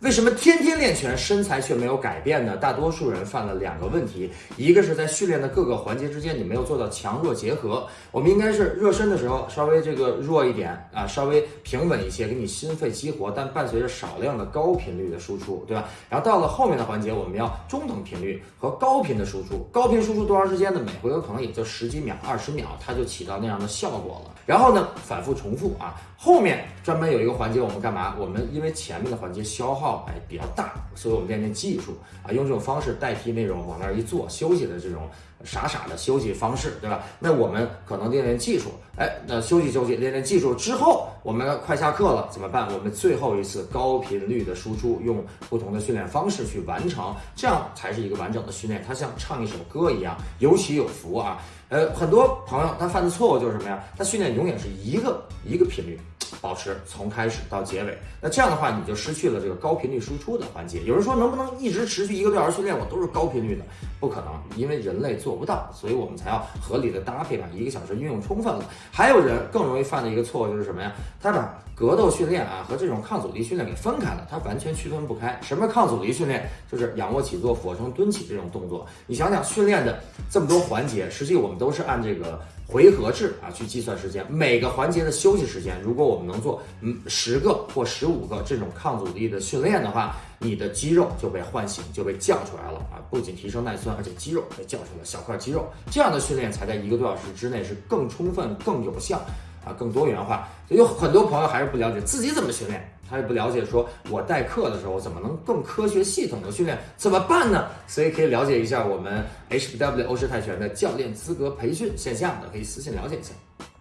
为什么天天练拳，身材却没有改变呢？大多数人犯了两个问题，一个是在训练的各个环节之间，你没有做到强弱结合。我们应该是热身的时候稍微这个弱一点啊，稍微平稳一些，给你心肺激活，但伴随着少量的高频率的输出，对吧？然后到了后面的环节，我们要中等频率和高频的输出。高频输出多长时间呢？每回合可能也就十几秒、二十秒，它就起到那样的效果了。然后呢，反复重复啊。后面专门有一个环节，我们干嘛？我们因为前面的环节消耗哎比较大，所以我们练练技术啊，用这种方式代替那种往那儿一坐休息的这种傻傻的休息方式，对吧？那我们可能练练技术，哎，那休息休息，练练技术之后，我们快下课了怎么办？我们最后一次高频率的输出，用不同的训练方式去完成，这样才是一个完整的训练。它像唱一首歌一样，有起有伏啊。呃，很多朋友他犯的错误就是什么呀？他训练永远是一个一个频率。保持从开始到结尾，那这样的话你就失去了这个高频率输出的环节。有人说能不能一直持续一个多小时训练，我都是高频率的？不可能，因为人类做不到，所以我们才要合理的搭配，把一个小时运用充分了。还有人更容易犯的一个错误就是什么呀？他把格斗训练啊和这种抗阻力训练给分开了，它完全区分不开。什么抗阻力训练？就是仰卧起坐、俯卧撑、蹲起这种动作。你想想训练的这么多环节，实际我们都是按这个。回合制啊，去计算时间，每个环节的休息时间，如果我们能做嗯十个或十五个这种抗阻力的训练的话，你的肌肉就被唤醒，就被叫出来了啊！不仅提升耐酸，而且肌肉被叫出来，小块肌肉，这样的训练才在一个多小时之内是更充分、更有效啊，更多元化。有很多朋友还是不了解自己怎么训练。他也不了解，说我代课的时候怎么能更科学系统的训练，怎么办呢？所以可以了解一下我们 HBW 欧式泰拳的教练资格培训线下的，可以私信了解一下。